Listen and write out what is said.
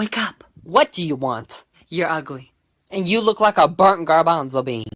Wake up! What do you want? You're ugly. And you look like a burnt garbanzo bean.